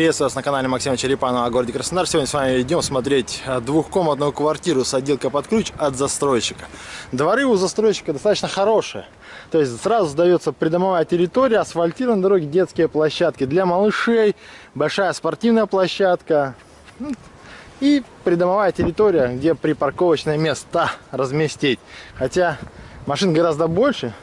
Приветствую вас на канале Максима Черепанова о городе Краснодар. Сегодня с вами идем смотреть двухкомнатную квартиру с отделкой под ключ от застройщика. Дворы у застройщика достаточно хорошие. То есть сразу сдается придомовая территория, асфальтированные дороги, детские площадки для малышей, большая спортивная площадка ну, и придомовая территория, где припарковочные места разместить. Хотя машин гораздо больше,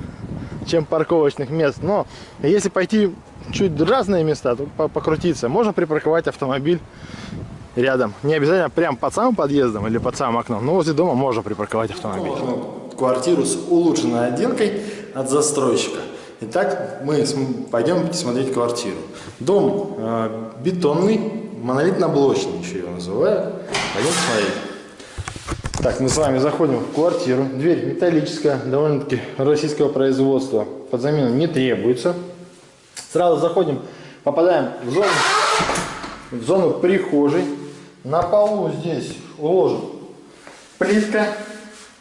чем парковочных мест. Но если пойти чуть разные места, то покрутиться. Можно припарковать автомобиль рядом. Не обязательно прям под самым подъездом или под самым окном, но возле дома можно припарковать автомобиль. Квартиру с улучшенной отделкой от застройщика. Итак, мы пойдем смотреть квартиру. Дом э, бетонный, монолитно-блочный еще его называют. Пойдем смотреть. Так, мы с вами заходим в квартиру. Дверь металлическая, довольно-таки российского производства. Под замену не требуется. Сразу заходим, попадаем в зону, в зону прихожей. На полу здесь уложен плитка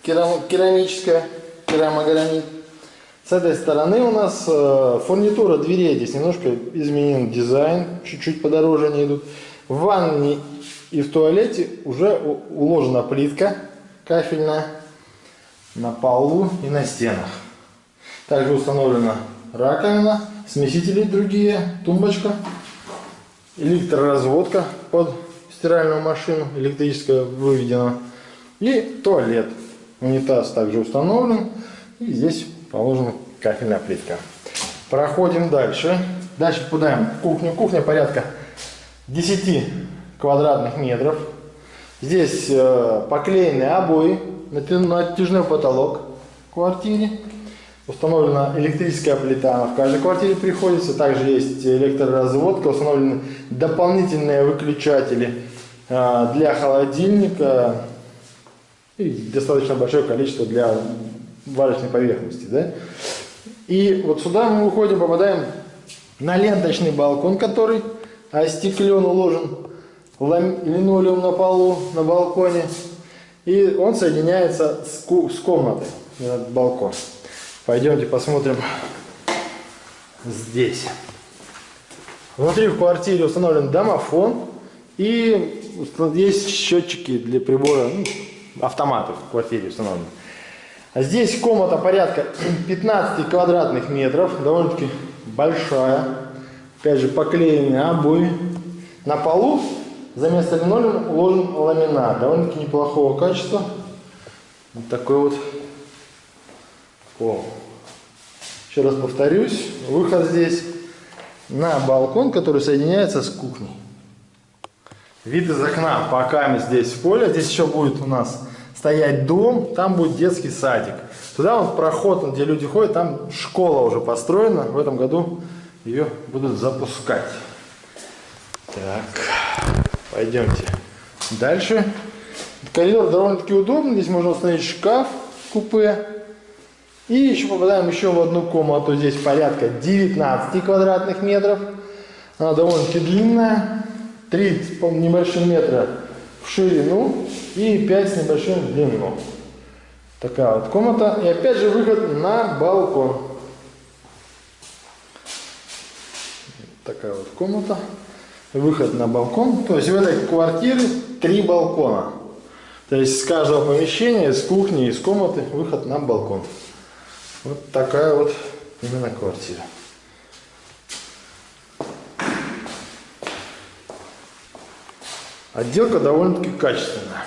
керамическая, керамогранит. С этой стороны у нас э, фурнитура дверей. Здесь немножко изменен дизайн, чуть-чуть подороже они идут. В ванне и в туалете уже уложена плитка кафельная на полу и на стенах. Также установлена раковина, смесители другие, тумбочка, электроразводка под стиральную машину, электрическая выведена, и туалет. Унитаз также установлен, и здесь положена кафельная плитка. Проходим дальше. Дальше попадаем в кухню. Кухня порядка 10 квадратных метров. Здесь э, поклеенные обои, натяжной потолок в квартире. Установлена электрическая плита, в каждой квартире приходится. Также есть электроразводка, установлены дополнительные выключатели э, для холодильника и достаточно большое количество для варочной поверхности. Да? И вот сюда мы выходим, попадаем на ленточный балкон, который остеклен, уложен линолеум на полу, на балконе. И он соединяется с, с комнатой, этот балкон. Пойдемте посмотрим здесь. Внутри в квартире установлен домофон и есть счетчики для прибора, ну, автоматов в квартире установлены. А здесь комната порядка 15 квадратных метров, довольно-таки большая. Опять же поклеенные обои. На полу за место линолеума уложен ламинат, довольно-таки неплохого качества. Вот такой вот О. Еще раз повторюсь, выход здесь на балкон, который соединяется с кухней. Вид из окна, пока мы здесь в поле, здесь еще будет у нас стоять дом, там будет детский садик. Туда вот проход, где люди ходят, там школа уже построена, в этом году ее будут запускать. Так, пойдемте дальше. Коридор довольно-таки удобный, здесь можно установить шкаф, купе. И еще попадаем еще в одну комнату, здесь порядка 19 квадратных метров. Она довольно-таки длинная, 3 с небольшим метра в ширину и 5 с небольшим в длину. Такая вот комната. И опять же выход на балкон. Такая вот комната. Выход на балкон. То есть в этой квартире три балкона. То есть с каждого помещения, с кухни, из комнаты выход на балкон. Вот такая вот именно квартира. Отделка довольно-таки качественная.